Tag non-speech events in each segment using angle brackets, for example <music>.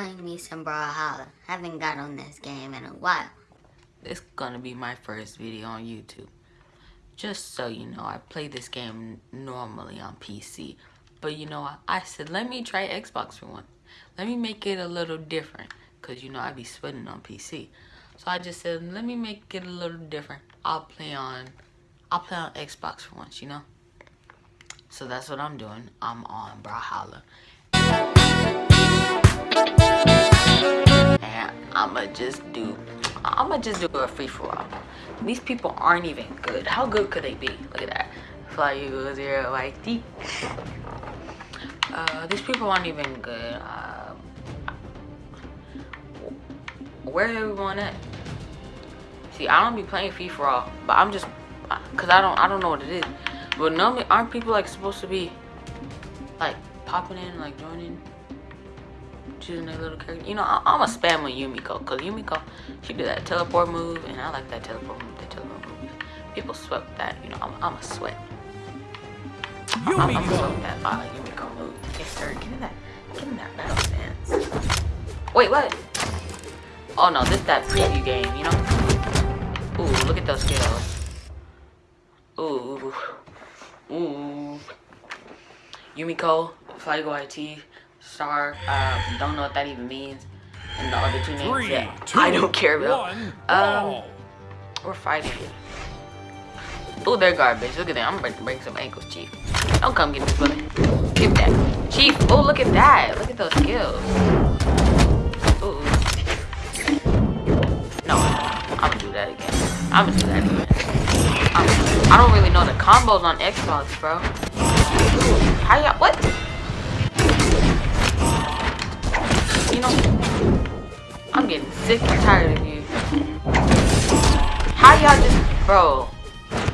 playing me some Brawlhalla. Haven't got on this game in a while. This gonna be my first video on YouTube. Just so you know, I play this game normally on PC. But you know, I said, let me try Xbox for once. Let me make it a little different. Because you know, I be sweating on PC. So I just said, let me make it a little different. I'll play on, I'll play on Xbox for once, you know? So that's what I'm doing. I'm on Brawlhalla. And I'ma just do I'ma just do a free for all. These people aren't even good. How good could they be? Look at that. Fly you zero YT. Uh, these people aren't even good. Um, where's everyone at? See, I don't be playing free for all, but I'm just, cause I don't, I don't know what it is. But normally, aren't people like supposed to be, like popping in, like joining? Choosing a little character. You know, I, am a spam with Yumiko because Yumiko, she do that teleport move, and I like that teleport move. That teleport move. People sweat that. You know, I'm, I'm a sweat. Yumiko. I'm, I'm a sweat that uh, Yumiko move. Yes, sir. Give me that. Give me that battle stance. Wait, what? Oh no, this that preview game. You know. Ooh, look at those skills. Ooh. Ooh. Yumiko, Flygo IT, Star. Uh, don't know what that even means. And the other two names Three, that two, I don't care about. One, um, we're fighting. Oh, they're garbage. Look at that. I'm about to break some ankles, Chief. Don't come get me, bullet. Give that. Chief, oh, look at that. Look at those skills. Ooh. No, I'm gonna do that again. I'm gonna do that again. I'm, I do not really know the combos on Xbox, bro. How y'all, what? You know, I'm getting sick and tired of you. How y'all just, bro,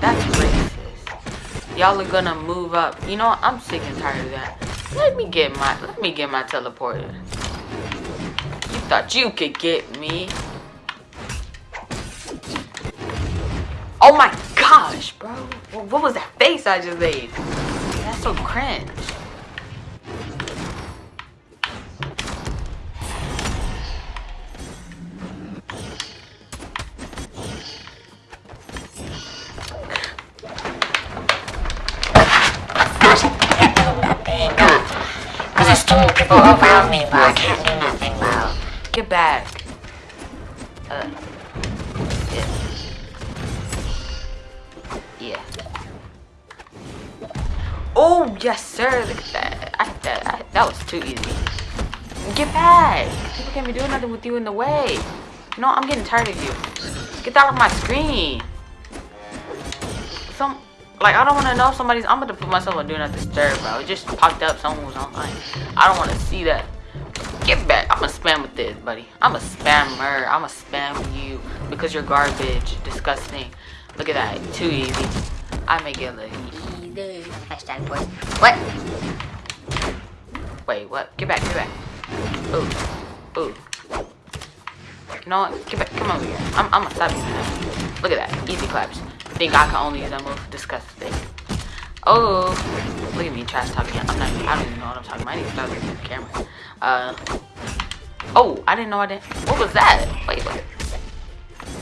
that's racist. Y'all are gonna move up. You know? I'm sick and tired of that. Let me get my, let me get my teleporter. You thought you could get me. Oh my gosh, bro. What was that face I just made? That's so cringe. People around me, but I can't do nothing about. Get back. Uh, yeah. Yeah. Oh, yes, sir. Look at that. I, that, I, that was too easy. Get back. People can't be doing nothing with you in the way. No, I'm getting tired of you. Get that off my screen. Like, I don't want to know somebody's... I'm about to put myself on Do Not Disturb, bro. It just popped up. Someone was online. I don't want to see that. Get back. I'm going to spam with this, buddy. I'm a spammer. I'm going to spam you because you're garbage. Disgusting. Look at that. Too easy. I make it look easy. Hashtag boy. What? Wait, what? Get back. Get back. Ooh. Ooh. You know what? Get back. Come over here. I'm, I'm going to stop you. Look at that. Easy claps think I can only use that move. Disgusting. Oh, look at me trash talking. I'm not. I don't even know what I'm talking about. I need to start looking at the camera. Uh. Oh, I didn't know I didn't. What was that? Wait, wait.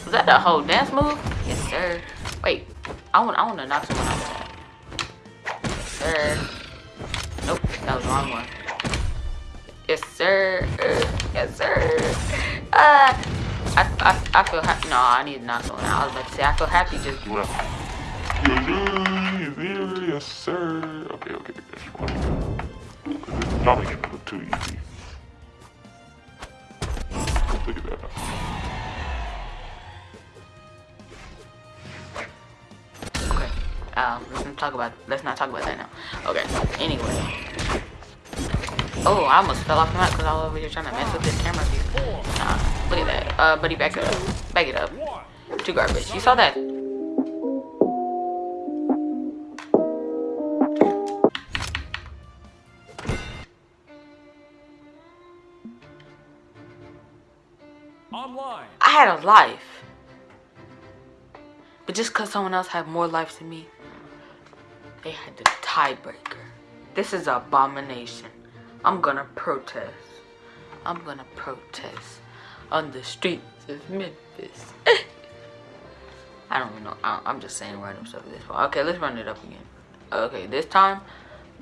Was that the whole dance move? Yes, sir. Wait. I want. I want to knock someone out. Yes, sir. Nope, that was the wrong one. Yes, sir. Yes, sir. Uh. I, I, I feel happy. No, I need to knock someone out. I was about to say, I feel happy just. Yes, sir. Yes, sir. Okay, okay, that's one. Not making it look too easy. Look at that. Okay. Um, let's not talk about. Let's not talk about that now. Okay. Anyway. Oh, I almost fell off the map because I was over here trying to mess with this camera view. Nah, look at that. Uh, buddy, back it up. Back it up. Too garbage. You saw that. Online. I had a life. But just because someone else had more life than me, they had the tiebreaker. This is abomination. I'm gonna protest. I'm gonna protest on the streets of Memphis. <laughs> I don't know. I, I'm just saying random stuff at this point. Okay, let's run it up again. Okay, this time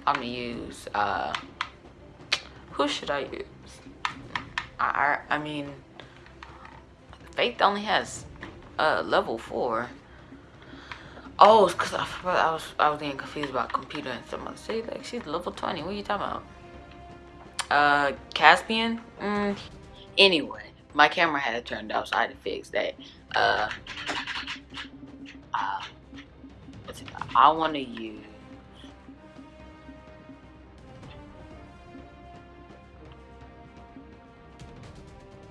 I'm gonna use. uh Who should I use? I I, I mean, Faith only has uh level four. Oh, it's cause I, I was I was getting confused about computer and. I say like she's level twenty. What are you talking about? Uh, Caspian. Mm. Anyway, my camera had turned off, so I had to fix that. Uh, uh? I want to use.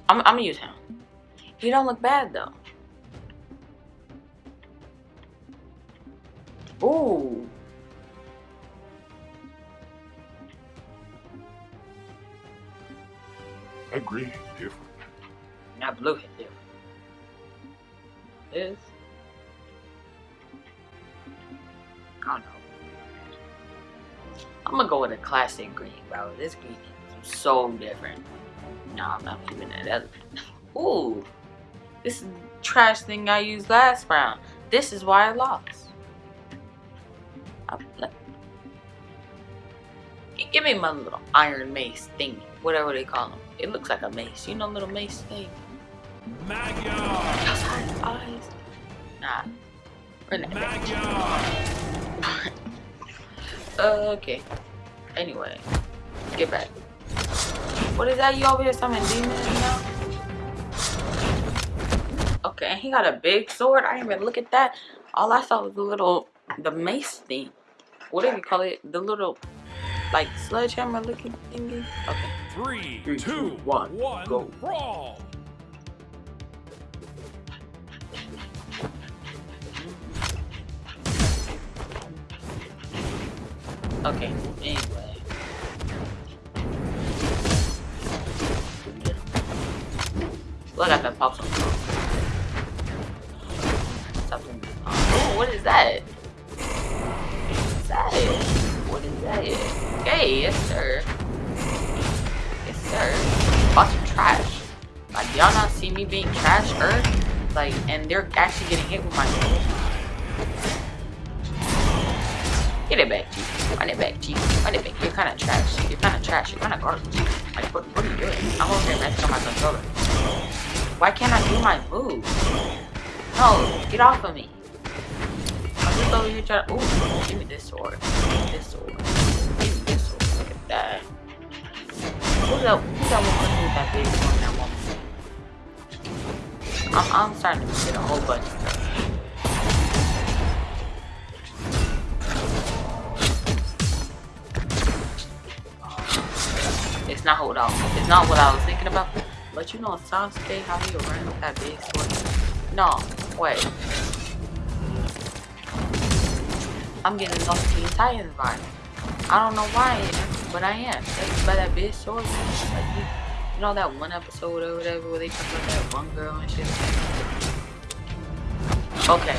I'm, I'm gonna use him. He don't look bad though. Ooh. Green is different. Not blue hit different. This. I don't know. I'm gonna go with a classic green, bro. This green is so different. No, I'm not keeping that other. Ooh. This is trash thing I used last round. This is why I lost. I'm, like, give me my little iron mace thingy, whatever they call them. It looks like a mace. You know, little mace thing. Magya! Outside eyes. Nah. Run that back. Magya! <laughs> okay. Anyway, get back. What is that? You over here summoning demons now? Okay, and he got a big sword. I didn't even look at that. All I saw was the little, the mace thing. Whatever you call it, the little, like sledgehammer looking thingy. Okay. Three, Three, two, two, one, one, go. brawl! Okay. Anyway. Look at that pops on. Something. Oh, what is that? What is that? What is that? Hey, yes sir. Yes sir. Bought some trash. Like y'all not see me being trash, Earth? Like, and they're actually getting hit with my. Get it back, G. Run it back, G. Run it back. You're kind of trash. You're kind of trash. You're kind of garbage. Like, what, what are you doing? I'm over here messing on my controller. Why can't I do my move? No, get off of me. Just over here to. Ooh, give me this sword. Give me this sword. Give me this sword. Look at that. Who's that? Who's that woman with that big one? That woman. I'm, I'm starting to get a whole bunch of stuff. It's not what I it's not what I was thinking about. But you know Sasuke how he ran with that big sword? No, wait. I'm getting those the Titans vibes. I don't know why I am, but I am. By that bitch sword. Like you, know that one episode or whatever where they talk about that one girl and shit. Okay,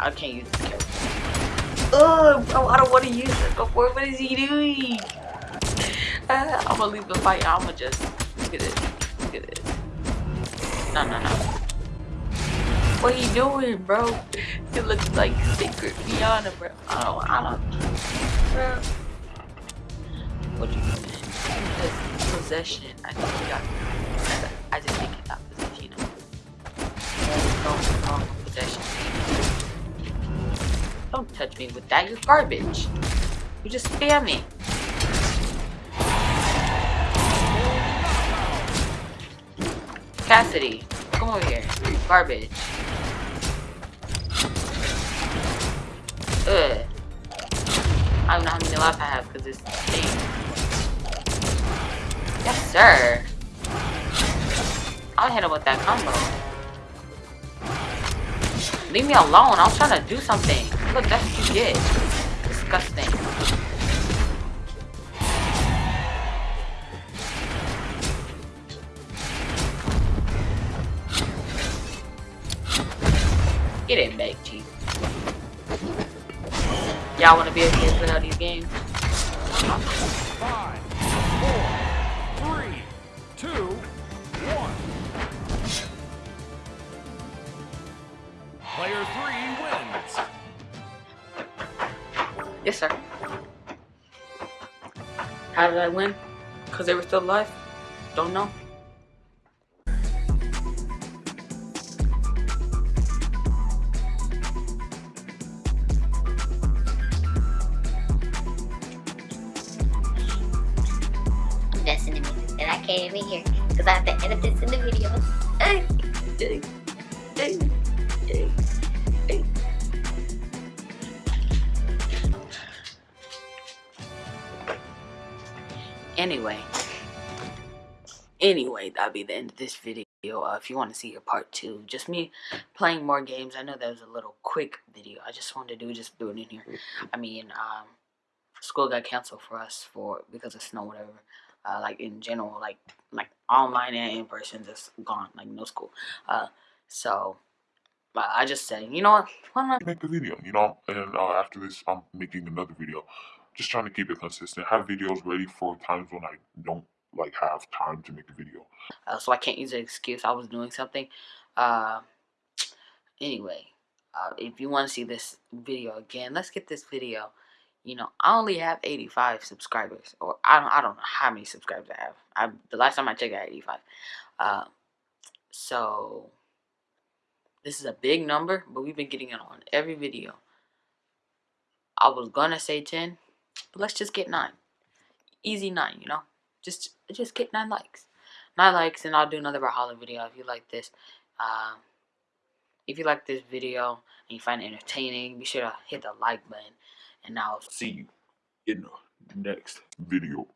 I can't use this character. Oh, bro, I don't want to use it before. What is he doing? <laughs> I'm gonna leave the fight. I'm gonna just look at this. Look at this. No, no, no. What he doing, bro? He looks like Secret Fiona, bro. I don't, I don't, bro. What you doing? Just possession. I think he got. I just think he got possession. No, no, possession. Don't touch me with that. You're garbage. You just spam me. Cassidy, come over here. Garbage. I don't know how many life I have because it's. thing. Yes, sir. I'll hit him with that combo. Leave me alone. I was trying to do something. Look, that's what you get. Disgusting. Get in, mate. Y'all want to be to play all these games? Five, four, three, two, one. Player three wins. Yes, sir. How did I win? Because they were still alive? Don't know. Even hear because I have to edit this in the video. Ay, ay, ay, ay, ay. Anyway. Anyway, that'll be the end of this video. Uh, if you want to see a part two, just me playing more games. I know that was a little quick video. I just wanted to do just do it in here. I mean, um, school got canceled for us for because of snow, whatever. Uh, like in general, like like online and in person, just gone, like no school. Uh, so uh, I just said, you know what? Why not? Make a video, you know. And uh, after this, I'm making another video. Just trying to keep it consistent. Have videos ready for times when I don't like have time to make a video. uh, so I can't use an excuse. I was doing something. Uh, anyway, uh, if you want to see this video again, let's get this video. You know, I only have 85 subscribers, or I don't, I don't know how many subscribers I have. I the last time I checked, I had 85. Uh, so this is a big number, but we've been getting it on every video. I was gonna say 10, but let's just get nine. Easy nine, you know. Just just get nine likes nine likes and I'll do another Brawlhalla video if you like this. Um, if you like this video and you find it entertaining, be sure to hit the like button. And I'll See you in the next video.